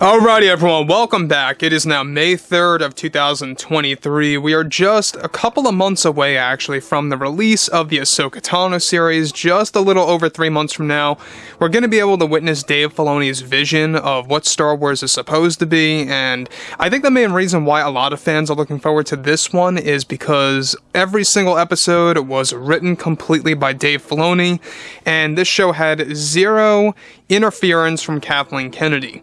Alrighty everyone, welcome back. It is now May 3rd of 2023. We are just a couple of months away actually from the release of the Ahsoka Tano series. Just a little over three months from now, we're going to be able to witness Dave Filoni's vision of what Star Wars is supposed to be, and I think the main reason why a lot of fans are looking forward to this one is because every single episode was written completely by Dave Filoni, and this show had zero interference from Kathleen Kennedy.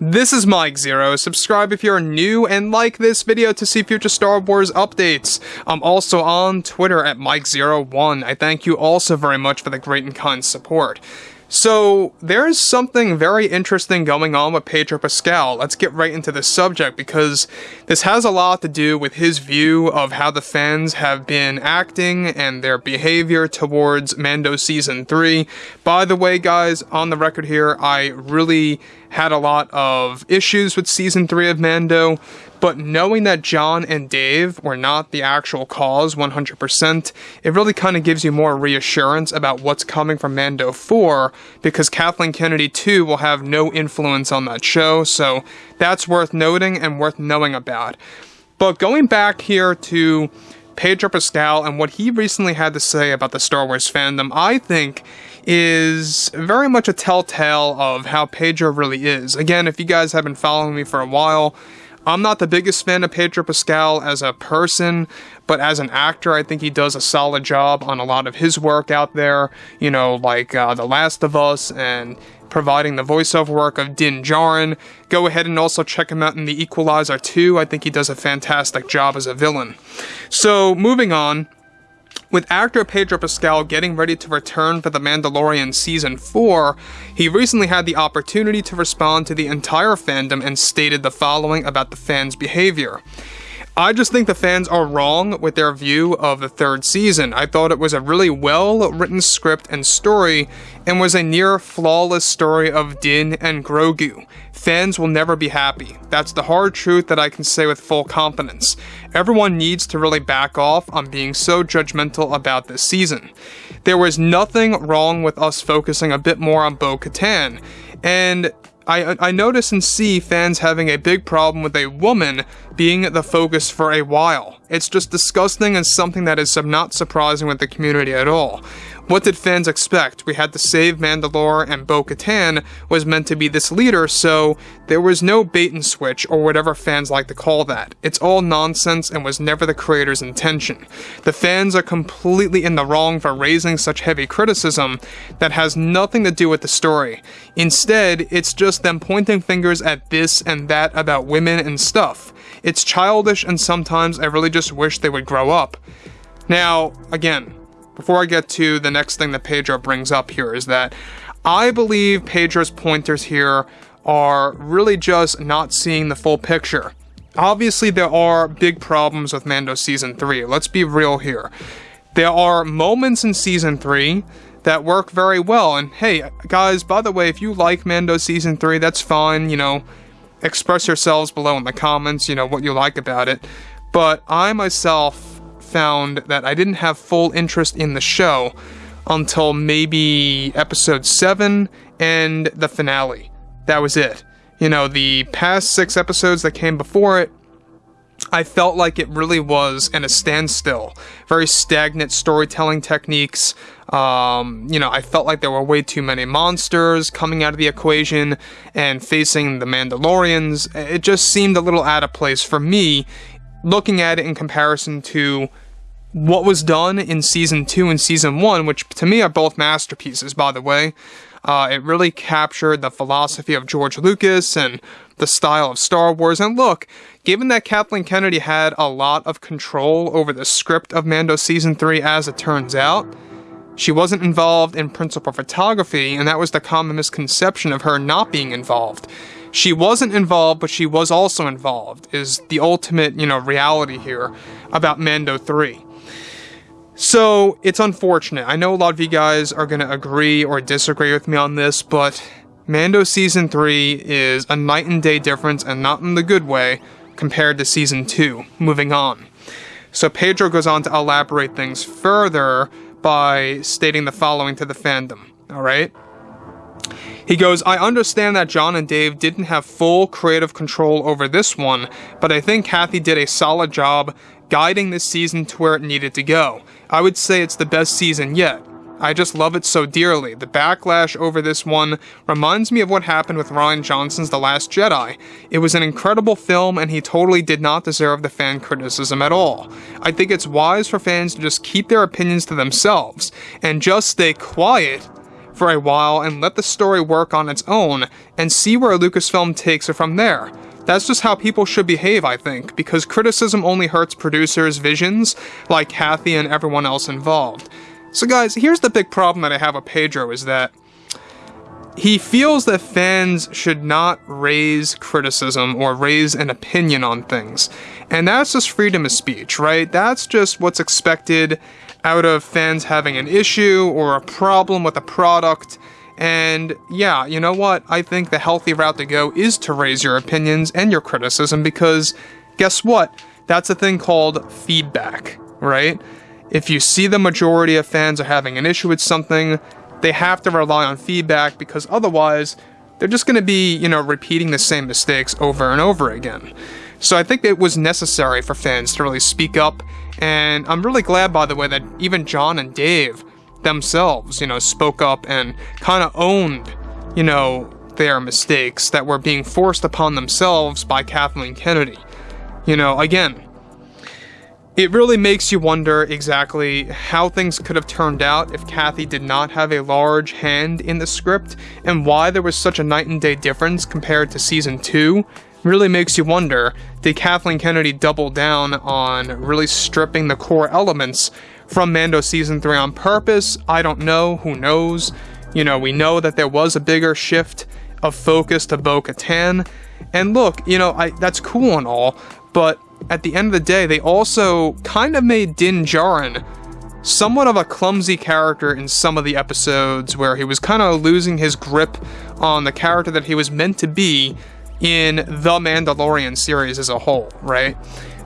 This is Mike Zero. Subscribe if you're new and like this video to see future Star Wars updates. I'm also on Twitter at Mike01. I thank you also very much for the great and kind support. So, there's something very interesting going on with Pedro Pascal. Let's get right into the subject because this has a lot to do with his view of how the fans have been acting and their behavior towards Mando Season 3. By the way, guys, on the record here, I really had a lot of issues with season 3 of Mando, but knowing that John and Dave were not the actual cause 100%, it really kind of gives you more reassurance about what's coming from Mando 4 because Kathleen Kennedy too will have no influence on that show, so that's worth noting and worth knowing about. But going back here to Pedro Pascal and what he recently had to say about the Star Wars fandom, I think is very much a telltale of how Pedro really is. Again, if you guys have been following me for a while, I'm not the biggest fan of Pedro Pascal as a person, but as an actor, I think he does a solid job on a lot of his work out there. You know, like uh, The Last of Us and providing the voiceover work of Din Djarin. Go ahead and also check him out in The Equalizer 2. I think he does a fantastic job as a villain. So, moving on. With actor Pedro Pascal getting ready to return for The Mandalorian Season 4, he recently had the opportunity to respond to the entire fandom and stated the following about the fans' behavior. I just think the fans are wrong with their view of the third season. I thought it was a really well written script and story, and was a near flawless story of Din and Grogu. Fans will never be happy. That's the hard truth that I can say with full confidence. Everyone needs to really back off on being so judgmental about this season. There was nothing wrong with us focusing a bit more on Bo Katan, and I, I notice and see fans having a big problem with a woman being the focus for a while. It's just disgusting and something that is not surprising with the community at all. What did fans expect? We had to save Mandalore and Bo-Katan was meant to be this leader, so there was no bait and switch or whatever fans like to call that. It's all nonsense and was never the creator's intention. The fans are completely in the wrong for raising such heavy criticism that has nothing to do with the story. Instead, it's just them pointing fingers at this and that about women and stuff. It's childish and sometimes I really just wish they would grow up. Now, again, before I get to the next thing that Pedro brings up here is that I believe Pedro's pointers here are really just not seeing the full picture. Obviously, there are big problems with Mando Season 3. Let's be real here. There are moments in Season 3 that work very well. And hey, guys, by the way, if you like Mando Season 3, that's fine. You know, express yourselves below in the comments, you know, what you like about it. But I myself found that I didn't have full interest in the show until maybe episode 7 and the finale. That was it. You know, the past six episodes that came before it, I felt like it really was in a standstill. Very stagnant storytelling techniques. Um, you know, I felt like there were way too many monsters coming out of the equation and facing the Mandalorians. It just seemed a little out of place for me looking at it in comparison to what was done in season two and season one, which to me are both masterpieces, by the way. Uh, it really captured the philosophy of George Lucas and the style of Star Wars. And look, given that Kathleen Kennedy had a lot of control over the script of Mando season three, as it turns out, she wasn't involved in principal photography, and that was the common misconception of her not being involved she wasn't involved, but she was also involved, is the ultimate, you know, reality here about Mando 3. So, it's unfortunate. I know a lot of you guys are going to agree or disagree with me on this, but Mando Season 3 is a night and day difference, and not in the good way, compared to Season 2. Moving on. So, Pedro goes on to elaborate things further by stating the following to the fandom, alright? He goes, I understand that John and Dave didn't have full creative control over this one, but I think Kathy did a solid job guiding this season to where it needed to go. I would say it's the best season yet. I just love it so dearly. The backlash over this one reminds me of what happened with Rian Johnson's The Last Jedi. It was an incredible film and he totally did not deserve the fan criticism at all. I think it's wise for fans to just keep their opinions to themselves and just stay quiet for a while and let the story work on its own and see where Lucasfilm takes it from there. That's just how people should behave, I think, because criticism only hurts producers' visions, like Kathy and everyone else involved. So guys, here's the big problem that I have with Pedro is that he feels that fans should not raise criticism or raise an opinion on things. And that's just freedom of speech, right? That's just what's expected out of fans having an issue or a problem with a product. And yeah, you know what? I think the healthy route to go is to raise your opinions and your criticism because guess what? That's a thing called feedback, right? If you see the majority of fans are having an issue with something, they have to rely on feedback because otherwise they're just going to be, you know, repeating the same mistakes over and over again. So I think it was necessary for fans to really speak up, and I'm really glad, by the way, that even John and Dave themselves, you know, spoke up and kind of owned, you know, their mistakes that were being forced upon themselves by Kathleen Kennedy. You know, again, it really makes you wonder exactly how things could have turned out if Kathy did not have a large hand in the script, and why there was such a night and day difference compared to season 2. Really makes you wonder, did Kathleen Kennedy double down on really stripping the core elements from Mando season 3 on purpose? I don't know, who knows? You know, we know that there was a bigger shift of focus to Bo Katan. And look, you know, I, that's cool and all, but at the end of the day, they also kind of made Din Djarin somewhat of a clumsy character in some of the episodes where he was kind of losing his grip on the character that he was meant to be in the Mandalorian series as a whole, right?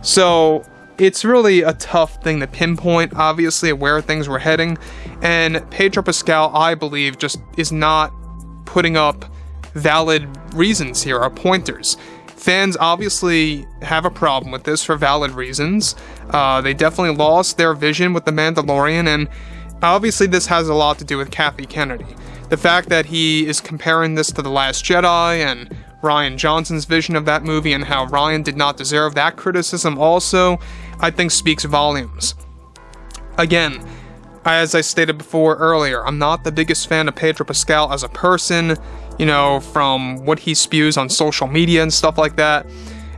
So it's really a tough thing to pinpoint, obviously, where things were heading. And Pedro Pascal, I believe, just is not putting up valid reasons here or pointers. Fans obviously have a problem with this for valid reasons. Uh, they definitely lost their vision with The Mandalorian, and obviously, this has a lot to do with Kathy Kennedy. The fact that he is comparing this to The Last Jedi and Rian Johnson's vision of that movie and how Rian did not deserve that criticism also, I think speaks volumes. Again, as I stated before earlier, I'm not the biggest fan of Pedro Pascal as a person you know, from what he spews on social media and stuff like that,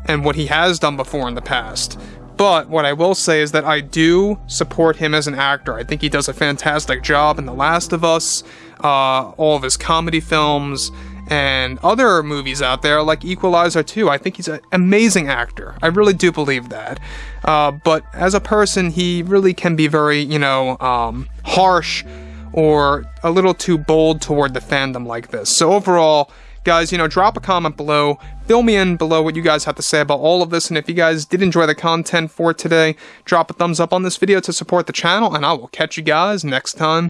and what he has done before in the past. But what I will say is that I do support him as an actor. I think he does a fantastic job in The Last of Us, uh, all of his comedy films, and other movies out there like Equalizer 2. I think he's an amazing actor. I really do believe that. Uh, but as a person, he really can be very, you know, um, harsh or a little too bold toward the fandom like this. So overall, guys, you know, drop a comment below, fill me in below what you guys have to say about all of this, and if you guys did enjoy the content for today, drop a thumbs up on this video to support the channel, and I will catch you guys next time.